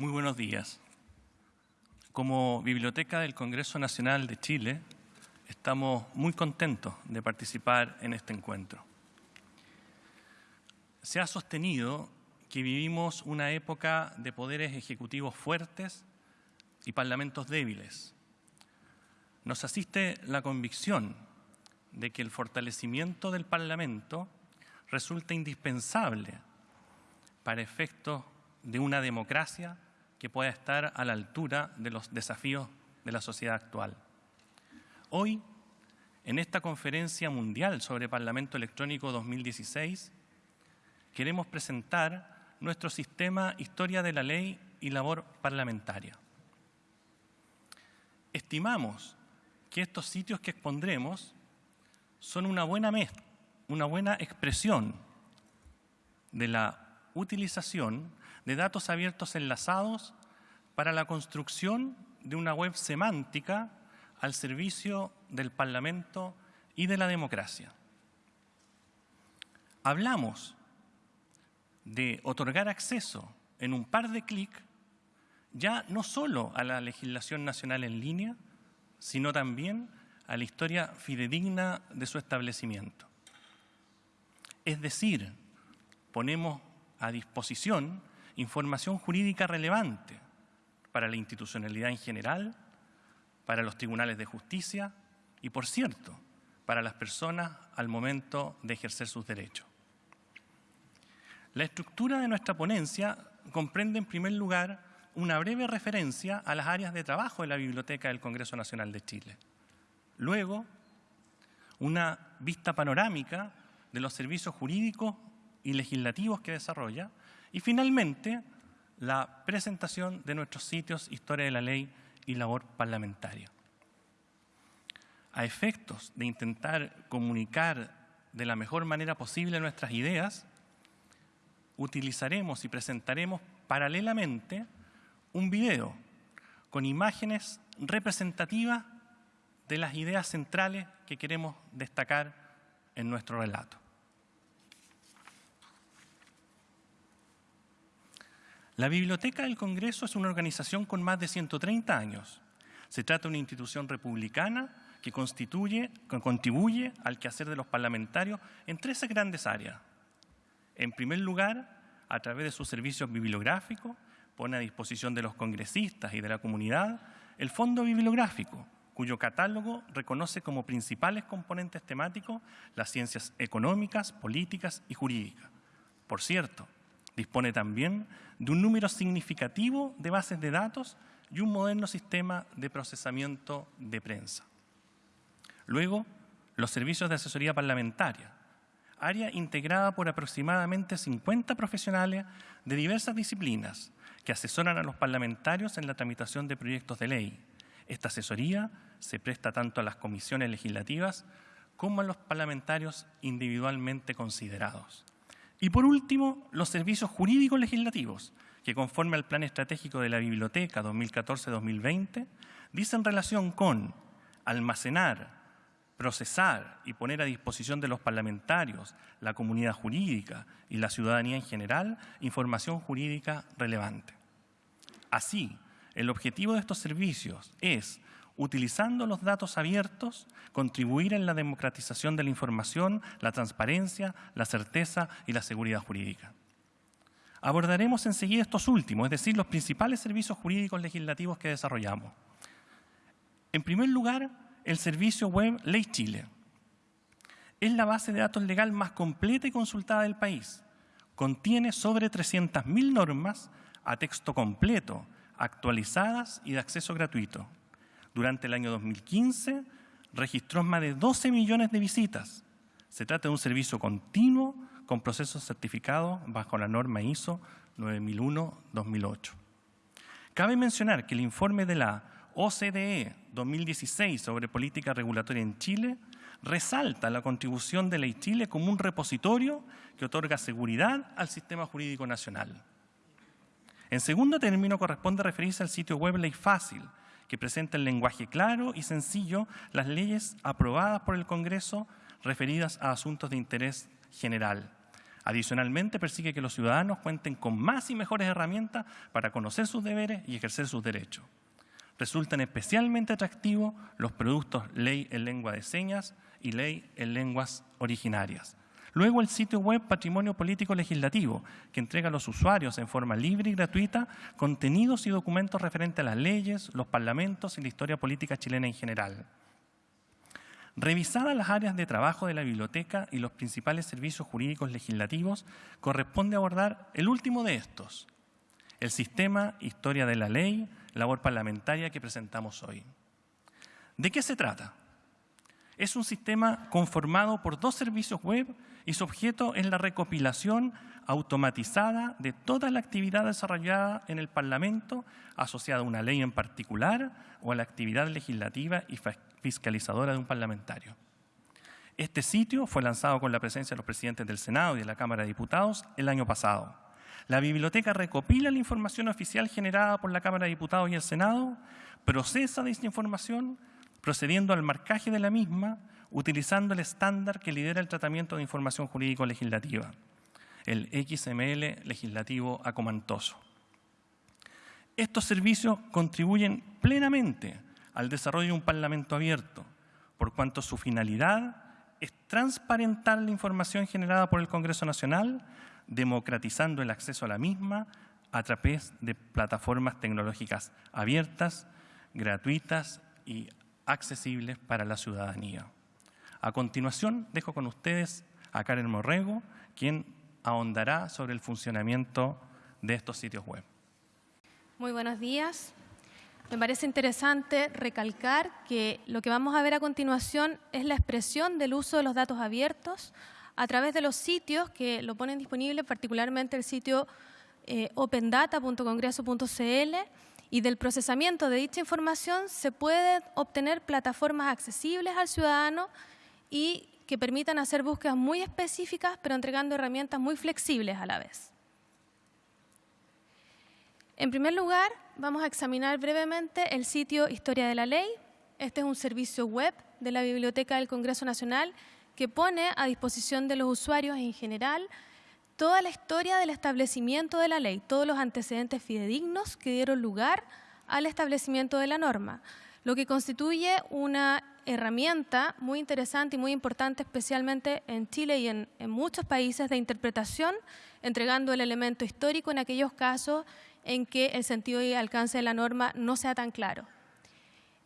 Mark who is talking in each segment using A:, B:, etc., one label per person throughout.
A: Muy buenos días. Como Biblioteca del Congreso Nacional de Chile, estamos muy contentos de participar en este encuentro. Se ha sostenido que vivimos una época de poderes ejecutivos fuertes y parlamentos débiles. Nos asiste la convicción de que el fortalecimiento del Parlamento resulta indispensable para efectos de una democracia que pueda estar a la altura de los desafíos de la sociedad actual. Hoy, en esta conferencia mundial sobre Parlamento Electrónico 2016, queremos presentar nuestro sistema Historia de la Ley y Labor Parlamentaria. Estimamos que estos sitios que expondremos son una buena, una buena expresión de la utilización de datos abiertos enlazados para la construcción de una web semántica al servicio del Parlamento y de la democracia. Hablamos de otorgar acceso en un par de clics ya no solo a la legislación nacional en línea, sino también a la historia fidedigna de su establecimiento. Es decir, ponemos a disposición información jurídica relevante para la institucionalidad en general, para los tribunales de justicia y, por cierto, para las personas al momento de ejercer sus derechos. La estructura de nuestra ponencia comprende, en primer lugar, una breve referencia a las áreas de trabajo de la Biblioteca del Congreso Nacional de Chile. Luego, una vista panorámica de los servicios jurídicos y legislativos que desarrolla. Y finalmente, la presentación de nuestros sitios Historia de la Ley y Labor Parlamentaria. A efectos de intentar comunicar de la mejor manera posible nuestras ideas, utilizaremos y presentaremos paralelamente un video con imágenes representativas de las ideas centrales que queremos destacar en nuestro relato. La Biblioteca del Congreso es una organización con más de 130 años. Se trata de una institución republicana que, constituye, contribuye al quehacer de los parlamentarios en tres grandes áreas. En primer lugar, a través de sus servicios bibliográficos, pone a disposición de los congresistas y de la comunidad el Fondo Bibliográfico, cuyo catálogo reconoce como principales componentes temáticos las ciencias económicas, políticas y jurídicas. Por cierto, dispone también de un número significativo de bases de datos y un moderno sistema de procesamiento de prensa. Luego, los servicios de asesoría parlamentaria, área integrada por aproximadamente 50 profesionales de diversas disciplinas que asesoran a los parlamentarios en la tramitación de proyectos de ley, esta asesoría se presta tanto a las comisiones legislativas como a los parlamentarios individualmente considerados. Y por último, los servicios jurídicos legislativos, que conforme al Plan Estratégico de la Biblioteca 2014-2020, dicen relación con almacenar, procesar y poner a disposición de los parlamentarios, la comunidad jurídica y la ciudadanía en general información jurídica relevante. Así, el objetivo de estos servicios es, utilizando los datos abiertos, contribuir en la democratización de la información, la transparencia, la certeza y la seguridad jurídica. Abordaremos enseguida estos últimos, es decir, los principales servicios jurídicos legislativos que desarrollamos. En primer lugar, el servicio web Ley Chile. Es la base de datos legal más completa y consultada del país. Contiene sobre 300.000 normas a texto completo, actualizadas y de acceso gratuito. Durante el año 2015 registró más de 12 millones de visitas. Se trata de un servicio continuo con procesos certificados bajo la norma ISO 9001-2008. Cabe mencionar que el informe de la OCDE 2016 sobre política regulatoria en Chile resalta la contribución de Ley Chile como un repositorio que otorga seguridad al sistema jurídico nacional. En segundo término, corresponde referirse al sitio web Ley Fácil, que presenta en lenguaje claro y sencillo las leyes aprobadas por el Congreso referidas a asuntos de interés general. Adicionalmente, persigue que los ciudadanos cuenten con más y mejores herramientas para conocer sus deberes y ejercer sus derechos. Resultan especialmente atractivos los productos ley en lengua de señas y ley en lenguas originarias. Luego el sitio web Patrimonio Político Legislativo, que entrega a los usuarios en forma libre y gratuita contenidos y documentos referentes a las leyes, los parlamentos y la historia política chilena en general. Revisadas las áreas de trabajo de la biblioteca y los principales servicios jurídicos legislativos, corresponde abordar el último de estos, el sistema Historia de la Ley, labor parlamentaria que presentamos hoy. ¿De qué se trata? Es un sistema conformado por dos servicios web y su objeto es la recopilación automatizada de toda la actividad desarrollada en el Parlamento asociada a una ley en particular o a la actividad legislativa y fiscalizadora de un parlamentario. Este sitio fue lanzado con la presencia de los presidentes del Senado y de la Cámara de Diputados el año pasado. La biblioteca recopila la información oficial generada por la Cámara de Diputados y el Senado, procesa esta información, procediendo al marcaje de la misma, utilizando el estándar que lidera el tratamiento de información jurídico-legislativa, el XML legislativo acomantoso. Estos servicios contribuyen plenamente al desarrollo de un Parlamento abierto, por cuanto su finalidad es transparentar la información generada por el Congreso Nacional, democratizando el acceso a la misma a través de plataformas tecnológicas abiertas, gratuitas y accesibles para la ciudadanía. A continuación, dejo con ustedes a Karen Morrego, quien ahondará sobre el funcionamiento de estos sitios web.
B: Muy buenos días. Me parece interesante recalcar que lo que vamos a ver a continuación es la expresión del uso de los datos abiertos a través de los sitios que lo ponen disponible, particularmente el sitio eh, opendata.congreso.cl y del procesamiento de dicha información se pueden obtener plataformas accesibles al ciudadano y que permitan hacer búsquedas muy específicas, pero entregando herramientas muy flexibles a la vez. En primer lugar, vamos a examinar brevemente el sitio Historia de la Ley. Este es un servicio web de la Biblioteca del Congreso Nacional que pone a disposición de los usuarios en general toda la historia del establecimiento de la ley, todos los antecedentes fidedignos que dieron lugar al establecimiento de la norma, lo que constituye una herramienta muy interesante y muy importante, especialmente en Chile y en, muchos países de interpretación, entregando el elemento histórico en aquellos casos en que el sentido y alcance de la norma no sea tan claro.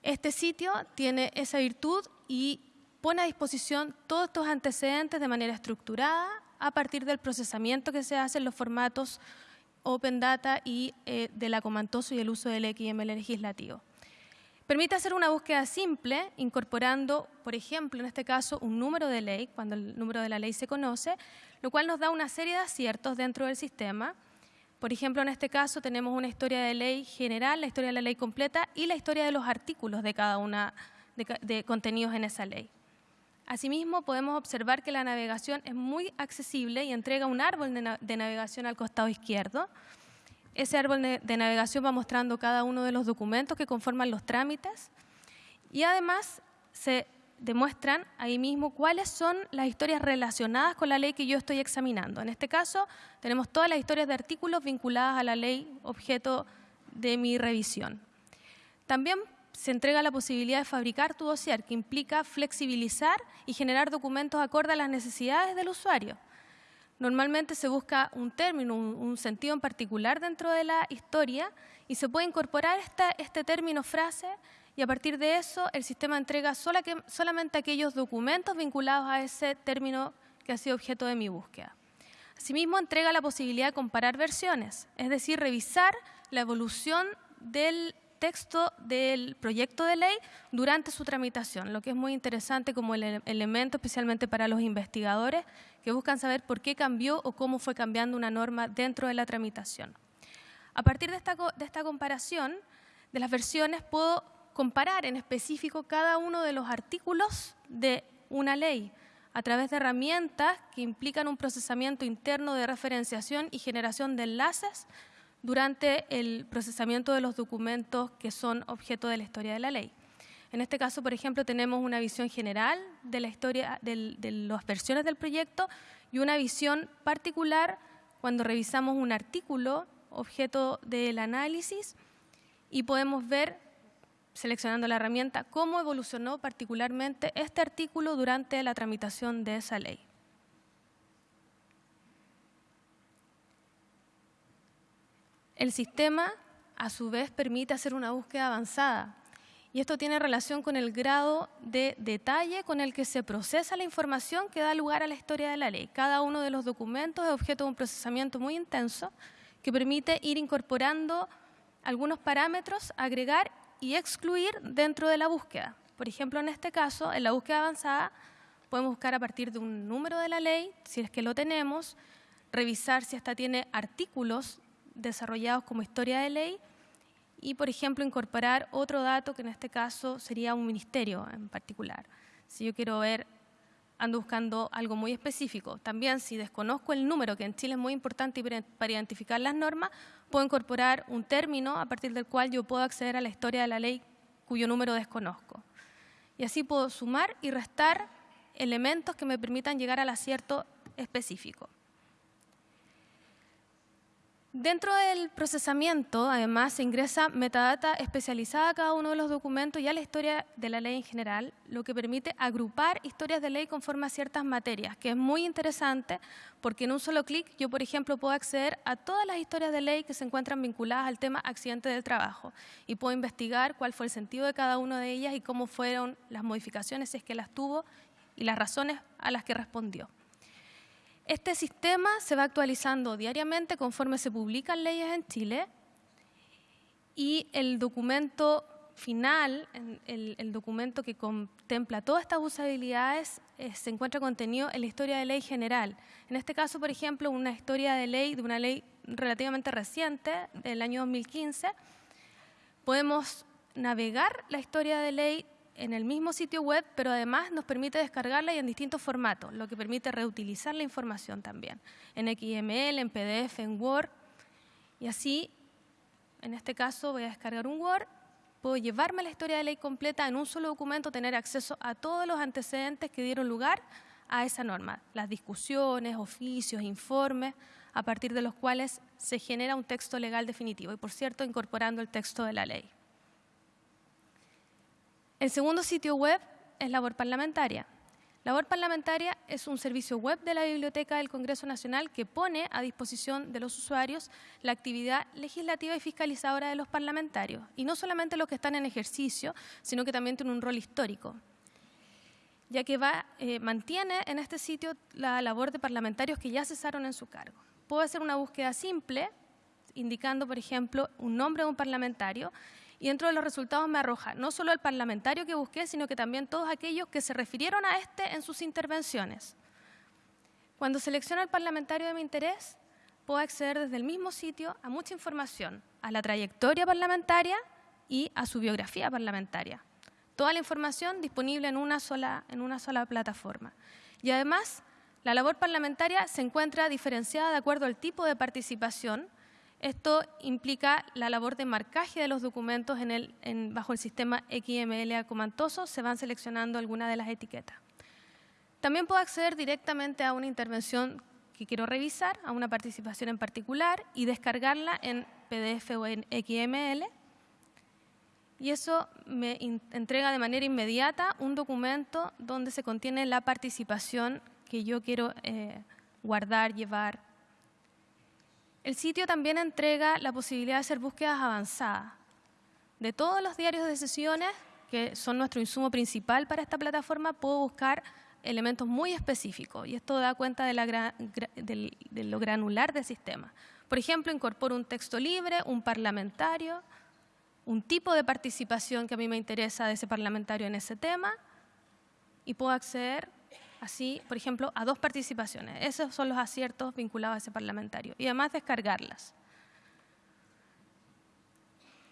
B: Este sitio tiene esa virtud y pone a disposición todos estos antecedentes de manera estructurada a partir del procesamiento que se hace en los formatos Open Data y eh, del acomantoso y el uso del XML legislativo. Permite hacer una búsqueda simple, incorporando, por ejemplo, en este caso, un número de ley, cuando el número de la ley se conoce, lo cual nos da una serie de aciertos dentro del sistema por ejemplo, en este caso tenemos una historia de ley general, la historia de la ley completa y la historia de los artículos de cada una de, contenidos en esa ley. Asimismo, podemos observar que la navegación es muy accesible y entrega un árbol de, navegación al costado izquierdo. Ese árbol de navegación va mostrando cada uno de los documentos que conforman los trámites y además se demuestran ahí mismo cuáles son las historias relacionadas con la ley que yo estoy examinando. En este caso, tenemos todas las historias de artículos vinculadas a la ley objeto de mi revisión. También se entrega la posibilidad de fabricar tu dossier, que implica flexibilizar y generar documentos acorde a las necesidades del usuario. Normalmente se busca un término, un, sentido en particular dentro de la historia y se puede incorporar este término frase y a partir de eso el sistema entrega solamente aquellos documentos vinculados a ese término que ha sido objeto de mi búsqueda. Asimismo, entrega la posibilidad de comparar versiones, es decir, revisar la evolución del texto del proyecto de ley durante su tramitación, lo que es muy interesante como el elemento especialmente para los investigadores que buscan saber por qué cambió o cómo fue cambiando una norma dentro de la tramitación. A partir de esta, de esta comparación de las versiones puedo comparar en específico cada uno de los artículos de una ley a través de herramientas que implican un procesamiento interno de referenciación y generación de enlaces durante el procesamiento de los documentos que son objeto de la historia de la ley. En este caso, por ejemplo, tenemos una visión general de la historia, de las versiones del proyecto y una visión particular cuando revisamos un artículo objeto del análisis y podemos ver, seleccionando la herramienta, cómo evolucionó particularmente este artículo durante la tramitación de esa ley. El sistema, a su vez, permite hacer una búsqueda avanzada y esto tiene relación con el grado de detalle con el que se procesa la información que da lugar a la historia de la ley. Cada uno de los documentos es objeto de un procesamiento muy intenso que permite ir incorporando algunos parámetros, agregar y excluir dentro de la búsqueda. Por ejemplo, en este caso, en la búsqueda avanzada, podemos buscar a partir de un número de la ley, si es que lo tenemos, revisar si esta tiene artículos desarrollados como historia de ley y, por ejemplo, incorporar otro dato que en este caso sería un ministerio en particular. Si yo quiero ver, ando buscando algo muy específico. También, si desconozco el número, que en Chile es muy importante para identificar las normas, puedo incorporar un término a partir del cual yo puedo acceder a la historia de la ley cuyo número desconozco. Y así puedo sumar y restar elementos que me permitan llegar al acierto específico. Dentro del procesamiento, además, se ingresa metadata especializada a cada uno de los documentos y a la historia de la ley en general, lo que permite agrupar historias de ley conforme a ciertas materias, que es muy interesante porque en un solo clic yo, por ejemplo, puedo acceder a todas las historias de ley que se encuentran vinculadas al tema accidente del trabajo y puedo investigar cuál fue el sentido de cada una de ellas y cómo fueron las modificaciones, si es que las tuvo, y las razones a las que respondió. Este sistema se va actualizando diariamente conforme se publican leyes en Chile y el documento final, el, documento que contempla todas estas usabilidades, eh, se encuentra contenido en la historia de ley general. En este caso, por ejemplo, una historia de ley, de una ley relativamente reciente, del año 2015, podemos navegar la historia de ley en el mismo sitio web, pero además nos permite descargarla y en distintos formatos, lo que permite reutilizar la información también, en XML, en PDF, en Word. Y así, en este caso, voy a descargar un Word, puedo llevarme la historia de ley completa en un solo documento, tener acceso a todos los antecedentes que dieron lugar a esa norma, las discusiones, oficios, informes, a partir de los cuales se genera un texto legal definitivo y, por cierto, incorporando el texto de la ley. El segundo sitio web es Labor Parlamentaria. Labor Parlamentaria es un servicio web de la Biblioteca del Congreso Nacional que pone a disposición de los usuarios la actividad legislativa y fiscalizadora de los parlamentarios, y no solamente los que están en ejercicio, sino que también tiene un rol histórico, ya que eh, mantiene en este sitio la labor de parlamentarios que ya cesaron en su cargo. Puedo hacer una búsqueda simple, indicando, por ejemplo, un nombre de un parlamentario, y dentro de los resultados me arroja no solo el parlamentario que busqué, sino que también todos aquellos que se refirieron a este en sus intervenciones. Cuando selecciono el parlamentario de mi interés, puedo acceder desde el mismo sitio a mucha información, a la trayectoria parlamentaria y a su biografía parlamentaria. Toda la información disponible en una sola, en una sola plataforma. Y además, la labor parlamentaria se encuentra diferenciada de acuerdo al tipo de participación esto implica la labor de marcaje de los documentos bajo el sistema XML acomantoso, se van seleccionando algunas de las etiquetas. También puedo acceder directamente a una intervención que quiero revisar, a una participación en particular, y descargarla en PDF o en XML. Y eso me entrega de manera inmediata un documento donde se contiene la participación que yo quiero eh, guardar, llevar, el sitio también entrega la posibilidad de hacer búsquedas avanzadas. De todos los diarios de sesiones, que son nuestro insumo principal para esta plataforma, puedo buscar elementos muy específicos y esto da cuenta de, lo granular del sistema. Por ejemplo, incorporo un texto libre, un parlamentario, un tipo de participación que a mí me interesa de ese parlamentario en ese tema y puedo acceder así, por ejemplo, a dos participaciones. Esos son los aciertos vinculados a ese parlamentario. Y además descargarlas.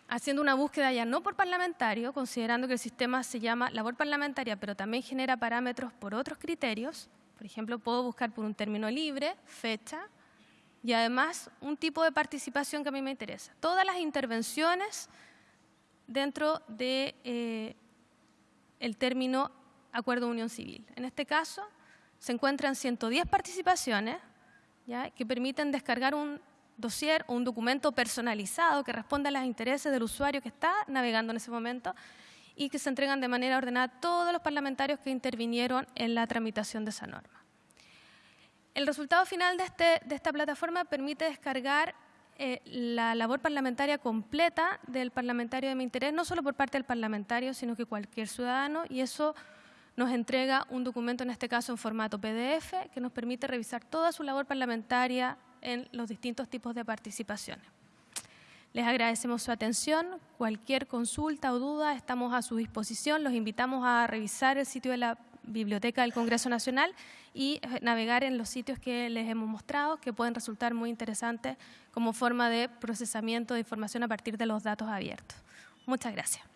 B: Haciendo una búsqueda ya no por parlamentario, considerando que el sistema se llama labor parlamentaria, pero también genera parámetros por otros criterios. Por ejemplo, puedo buscar por un término libre, fecha, y además un tipo de participación que a mí me interesa. Todas las intervenciones dentro de eh, el término acuerdo unión civil. En este caso, se encuentran 110 participaciones que permiten descargar un dossier o un documento personalizado que responda a los intereses del usuario que está navegando en ese momento y que se entregan de manera ordenada a todos los parlamentarios que intervinieron en la tramitación de esa norma. El resultado final de, este, esta plataforma permite descargar eh, la labor parlamentaria completa del parlamentario de mi interés, no solo por parte del parlamentario, sino que cualquier ciudadano, y eso nos entrega un documento, en este caso en formato PDF, que nos permite revisar toda su labor parlamentaria en los distintos tipos de participaciones. Les agradecemos su atención. Cualquier consulta o duda estamos a su disposición. Los invitamos a revisar el sitio de la Biblioteca del Congreso Nacional y eh, navegar en los sitios que les hemos mostrado, que pueden resultar muy interesantes como forma de procesamiento de información a partir de los datos abiertos. Muchas gracias.